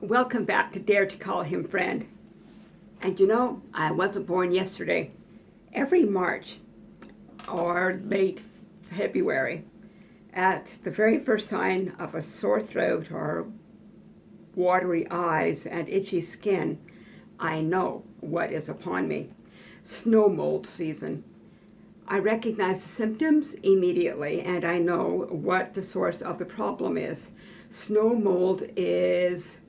Welcome back to Dare to Call Him Friend. And you know, I wasn't born yesterday. Every March or late February, at the very first sign of a sore throat or watery eyes and itchy skin, I know what is upon me. Snow mold season. I recognize the symptoms immediately and I know what the source of the problem is. Snow mold is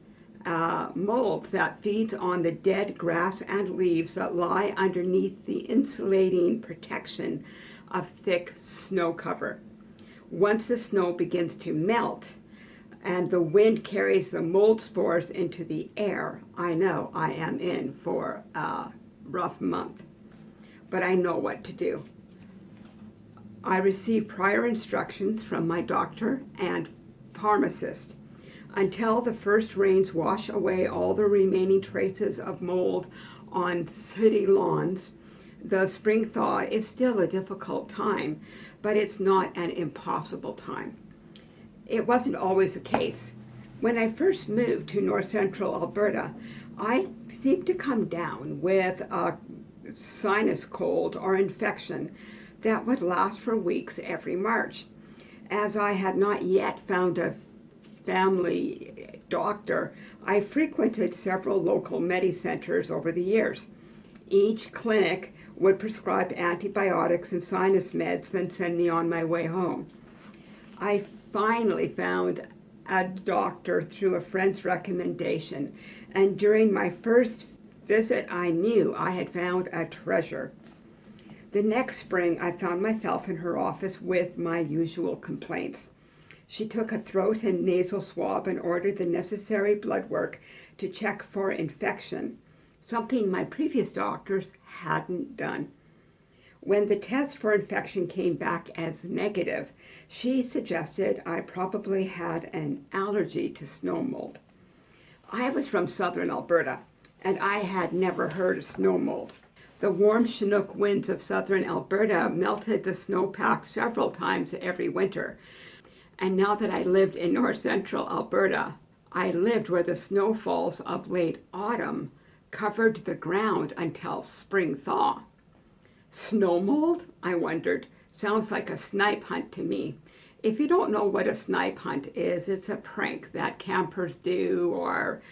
uh, mold that feeds on the dead grass and leaves that lie underneath the insulating protection of thick snow cover. Once the snow begins to melt and the wind carries the mold spores into the air, I know I am in for a rough month. But I know what to do. I received prior instructions from my doctor and pharmacist until the first rains wash away all the remaining traces of mold on city lawns. The spring thaw is still a difficult time, but it's not an impossible time. It wasn't always the case. When I first moved to north central Alberta, I seemed to come down with a sinus cold or infection that would last for weeks every March. As I had not yet found a family doctor, I frequented several local medicenters over the years. Each clinic would prescribe antibiotics and sinus meds, then send me on my way home. I finally found a doctor through a friend's recommendation, and during my first visit, I knew I had found a treasure. The next spring, I found myself in her office with my usual complaints. She took a throat and nasal swab and ordered the necessary blood work to check for infection, something my previous doctors hadn't done. When the test for infection came back as negative, she suggested I probably had an allergy to snow mold. I was from southern Alberta, and I had never heard of snow mold. The warm Chinook winds of southern Alberta melted the snowpack several times every winter, and now that I lived in north central Alberta, I lived where the snowfalls of late autumn covered the ground until spring thaw. Snow mold, I wondered, sounds like a snipe hunt to me. If you don't know what a snipe hunt is, it's a prank that campers do or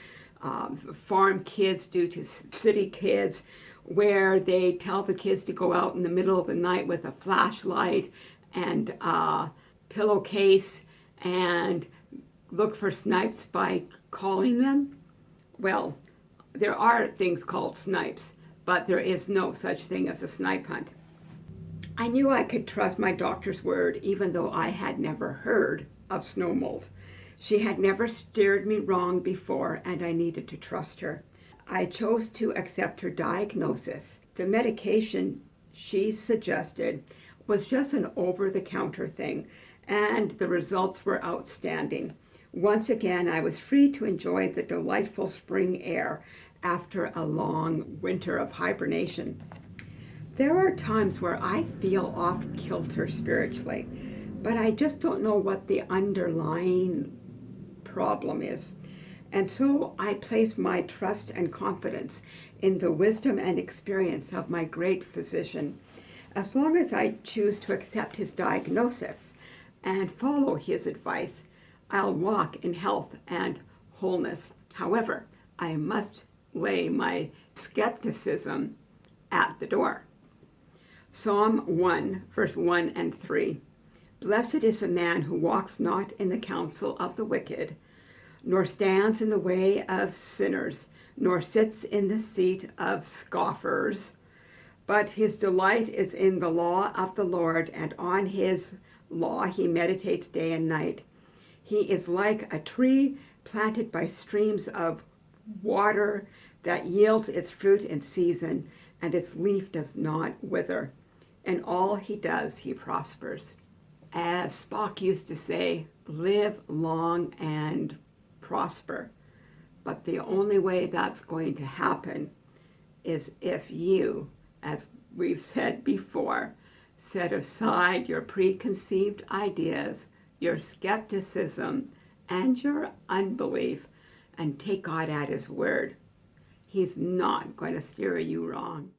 um, farm kids do to city kids where they tell the kids to go out in the middle of the night with a flashlight and uh, pillowcase and look for snipes by calling them? Well, there are things called snipes, but there is no such thing as a snipe hunt. I knew I could trust my doctor's word even though I had never heard of snow mold. She had never steered me wrong before and I needed to trust her. I chose to accept her diagnosis. The medication she suggested was just an over-the-counter thing and the results were outstanding. Once again, I was free to enjoy the delightful spring air after a long winter of hibernation. There are times where I feel off kilter spiritually, but I just don't know what the underlying problem is. And so I place my trust and confidence in the wisdom and experience of my great physician. As long as I choose to accept his diagnosis, and follow his advice, I'll walk in health and wholeness. However, I must lay my skepticism at the door. Psalm 1, verse 1 and 3. Blessed is the man who walks not in the counsel of the wicked, nor stands in the way of sinners, nor sits in the seat of scoffers. But his delight is in the law of the Lord, and on his law he meditates day and night. He is like a tree planted by streams of water that yields its fruit in season, and its leaf does not wither. In all he does, he prospers. As Spock used to say, live long and prosper. But the only way that's going to happen is if you as we've said before, set aside your preconceived ideas, your skepticism, and your unbelief, and take God at His word. He's not going to steer you wrong.